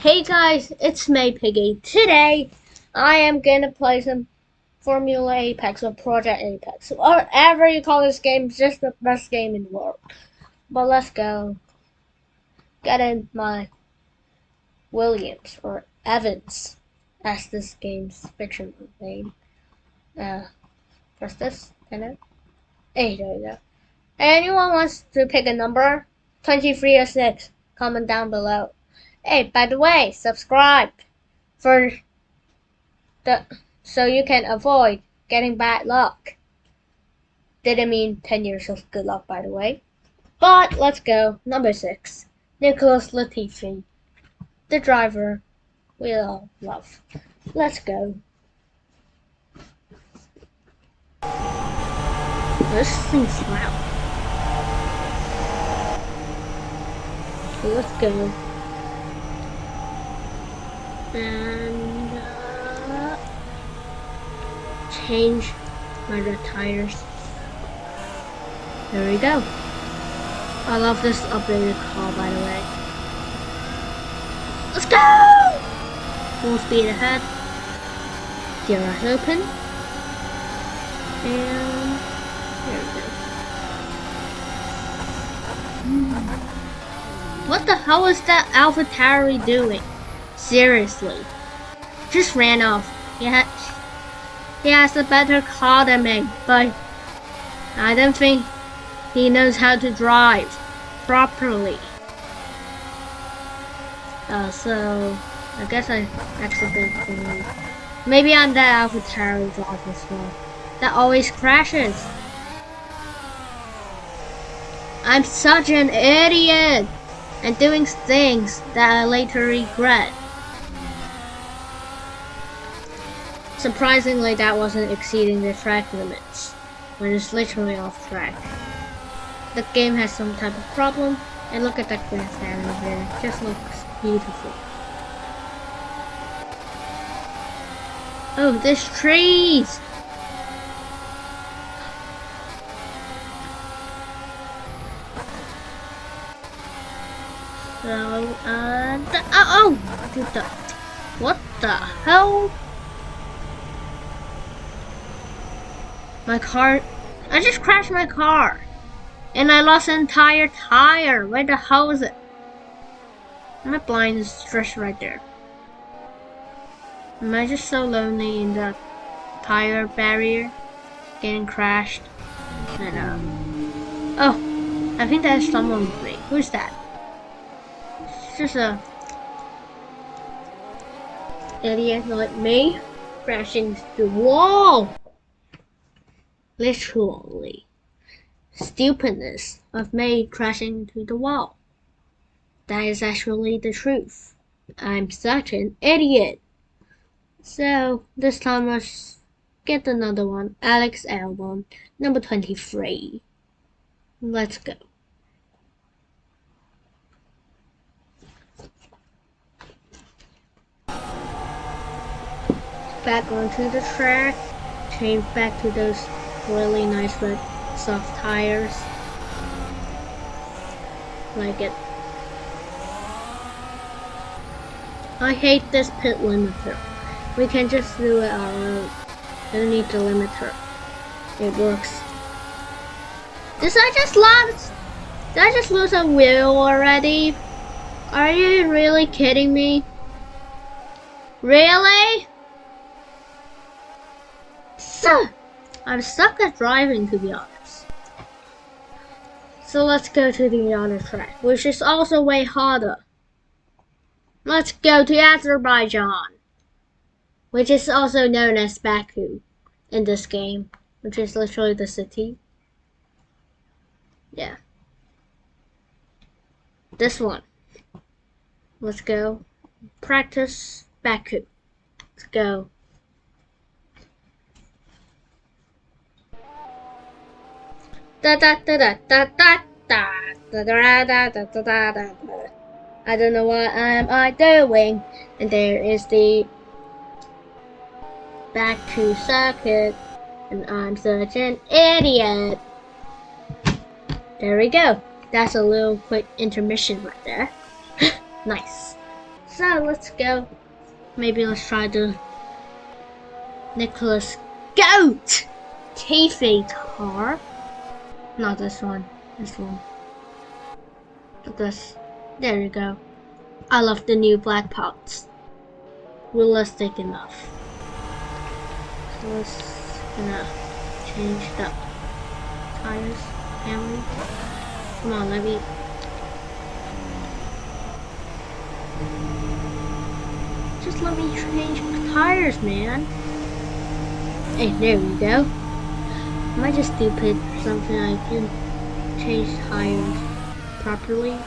Hey guys, it's May Piggy. Today, I am gonna play some Formula Apex or Project Apex. Whatever you call this game, it's just the best game in the world. But let's go. Get in my Williams or Evans, as this game's fictional name. Uh, press this, and then, hey, there you go. Anyone wants to pick a number? 23 or 6. Comment down below. Hey, by the way, subscribe for the so you can avoid getting bad luck. Didn't mean 10 years of good luck, by the way. But let's go. Number 6. Nicholas Latifi. The driver we all love. Let's go. This thing's loud. Let's go. And uh, change my tires. There we go. I love this updated car by the way. Let's go! Full speed ahead. Garage open. And there we go. Mm. What the hell is that AlphaTauri doing? Seriously. Just ran off. He, ha he has a better car than me, but I don't think he knows how to drive properly. Uh, so, I guess I accidentally... Maybe I'm that AlphaTauri driver as well. That always crashes. I'm such an idiot! and doing things that I later regret. Surprisingly, that wasn't exceeding the track limits, when it's literally off track. The game has some type of problem, and look at that grass down there, it just looks beautiful. Oh, there's trees! So, uh, oh, oh, what the hell? My car, I just crashed my car. And I lost an entire tire. Where the hell is it? My blind is just right there. Am I just so lonely in the tire barrier? Getting crashed. And, um, oh, I think there's someone with me. Who's that? It's just a idiot like me crashing the wall. Literally. Stupidness of me crashing into the wall. That is actually the truth. I'm such an idiot. So, this time let's get another one. Alex Albon, number 23. Let's go. back onto the track, change back to those really nice with soft tires. Like it. I hate this pit limiter. We can just do it our own. Don't need the limiter. It works. Did I just lose? Did I just lose a wheel already? Are you really kidding me? Really? I'm stuck at driving to be honest. So let's go to the other track, which is also way harder. Let's go to Azerbaijan, which is also known as Baku in this game, which is literally the city. Yeah. This one. Let's go. Practice Baku. Let's go. Da da da da da da da da da da da da da da I don't know what am I doing and there is the back to circuit and I'm such an idiot there we go that's a little quick intermission right there nice So let's go. Maybe let's try the Nicholas Goat Kayfabe car. Not this one. This one. But this. There you go. I love the new black pots. Realistic enough. So let's gonna change the tires. family. Come on, let me just let me change the tires, man. Hey, there we go. Am I just stupid something? I can change tires properly.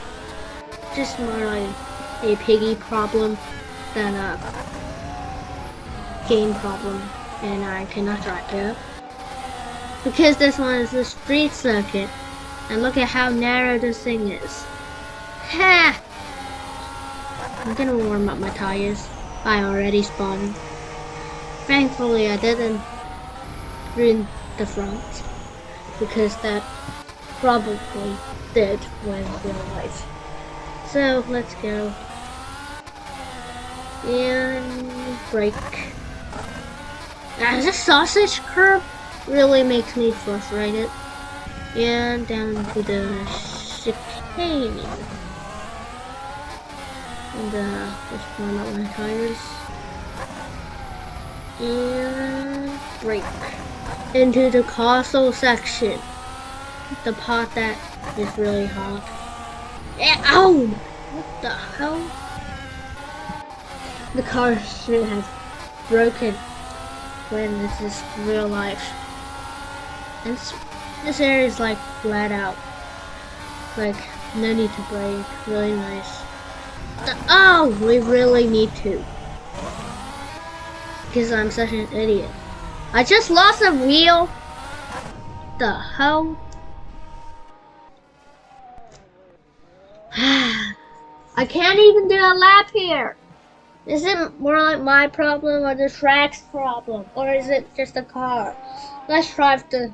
Just more like a piggy problem than a game problem. And I cannot drive it. Because this one is a street circuit. And look at how narrow this thing is. Ha! I'm gonna warm up my tires. I already spawned. Thankfully I didn't ruin the front because that probably did when life. So let's go. And break. As a sausage curb really makes me frustrated. And down to the chicane and uh, just warm up my tires and brake into the castle section. The pot that is really hot yeah, oh what the hell? The car should have broken when this is real life. And this area is like flat out. Like no need to brake really nice. Oh, we really need to. Because I'm such an idiot. I just lost a wheel. The hell? I can't even do a lap here. Is it more like my problem or the track's problem? Or is it just a car? Let's try the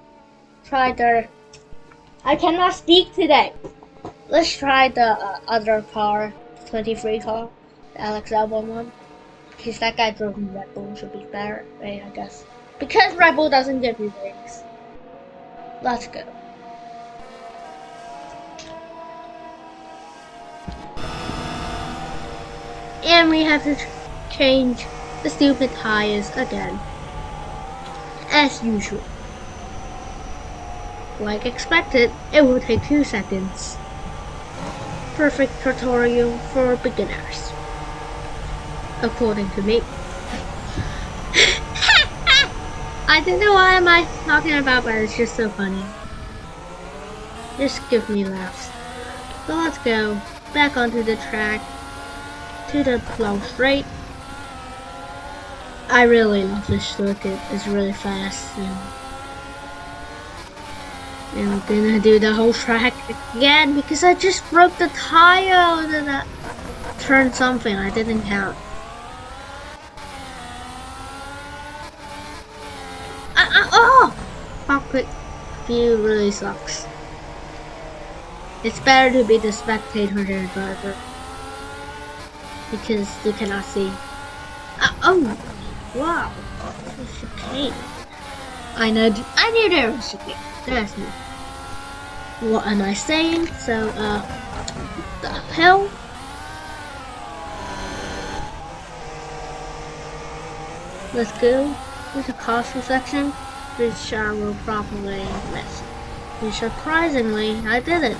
try the I cannot speak today. Let's try the uh, other car. 23 car, the Alex Albon one. Because that guy drove Red Bull should be better, right, I guess. Because Red Bull doesn't give you wings. Let's go. And we have to change the stupid tires again. As usual. Like expected, it will take 2 seconds perfect tutorial for beginners. According to me. I don't know why am I talking about, but it's just so funny. Just give me laughs. So let's go back onto the track to the flow straight. I really love this circuit. It's really fast and I'm gonna do the whole track again because I just broke the tire and I turned something I didn't count. Uh, uh, oh! Cockpit view really sucks. It's better to be the spectator than the driver. Because you cannot see. Uh, oh! Wow! It's a chicane. I know. I knew there was a chicane. There's no what am I saying? So, uh, the hell? Let's go to the castle section, I will probably miss. And surprisingly, I did it.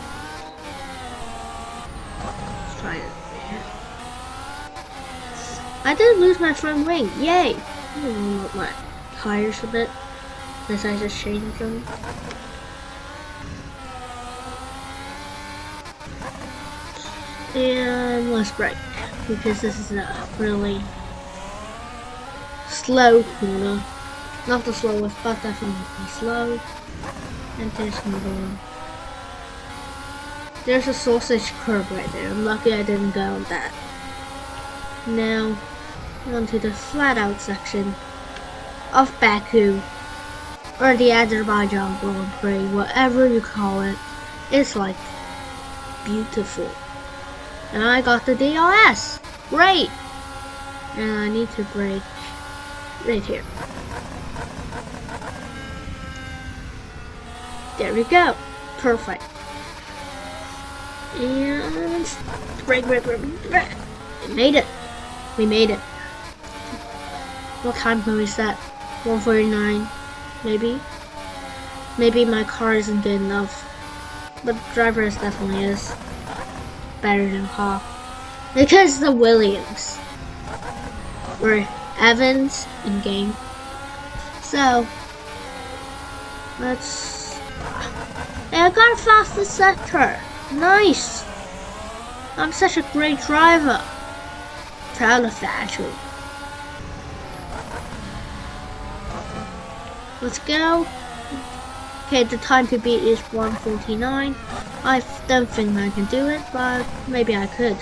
Let's try it. I did lose my front wing, yay! My tires a bit, since I just changed them. And let's brake, because this is a really slow corner. Not the slowest, but definitely slow. And there's another one. There's a sausage curb right there. I'm lucky I didn't go on that. Now, onto the flat out section of Baku, or the Azerbaijan Grand Prix, whatever you call it. It's like beautiful and I got the DRS. Great! And I need to brake right here. There we go. Perfect. And brake, brake, brake, brake. We made it. We made it. What time can we set? 149, maybe? Maybe my car isn't good enough. But driver is definitely is better than Hawk. Because the Williams were Evans in game. So let's I got a fastest sector. Nice. I'm such a great driver. Proud of that actually. Let's go. Okay, the time to beat is 149. I don't think I can do it, but maybe I could.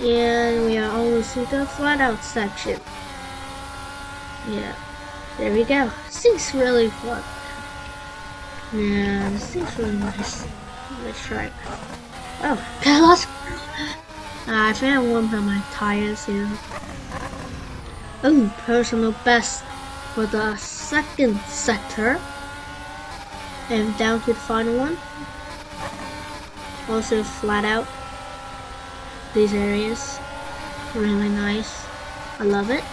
And we are almost to the flat out section. Yeah, there we go. This thing's really fun. Yeah, this thing's really nice. Let's try it. Oh, got lost. Uh, I I warmed up my tires here. Oh, personal best for the second sector. And down to the final one. Also flat out. These areas. Really nice. I love it.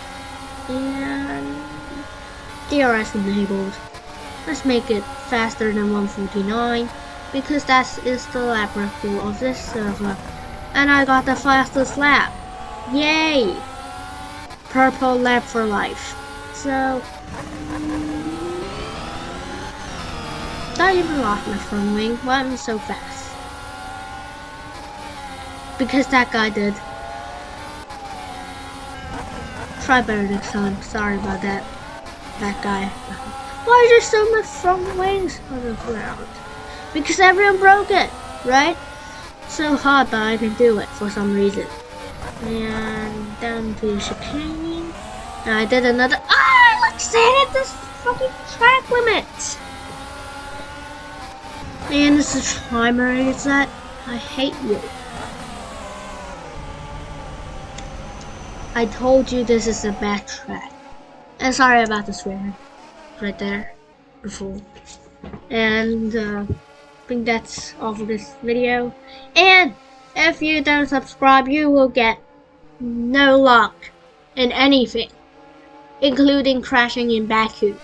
And DRS enabled. Let's make it faster than 149 because that is the lap record of this server. And I got the fastest lap. Yay! Purple lap for life. So, not even lost my front wing. Why am I so fast? Because that guy did. Try better next time. Sorry about that. That guy. Why is there so much front wings on the ground? Because everyone broke it, right? So hard, but I can do it for some reason. And down to chicane. And I did another. Ah! Let's hit this fucking track limit. Man, this is primary set. I hate you. I told you this is a bad track. And sorry about the swearing. Right there. Before. And uh, I think that's all for this video. And if you don't subscribe, you will get no luck in anything. Including crashing in Baku.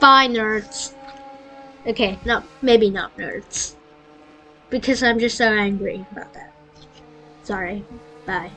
Bye nerds. Okay, no, maybe not nerds. Because I'm just so angry about that. Sorry. Bye.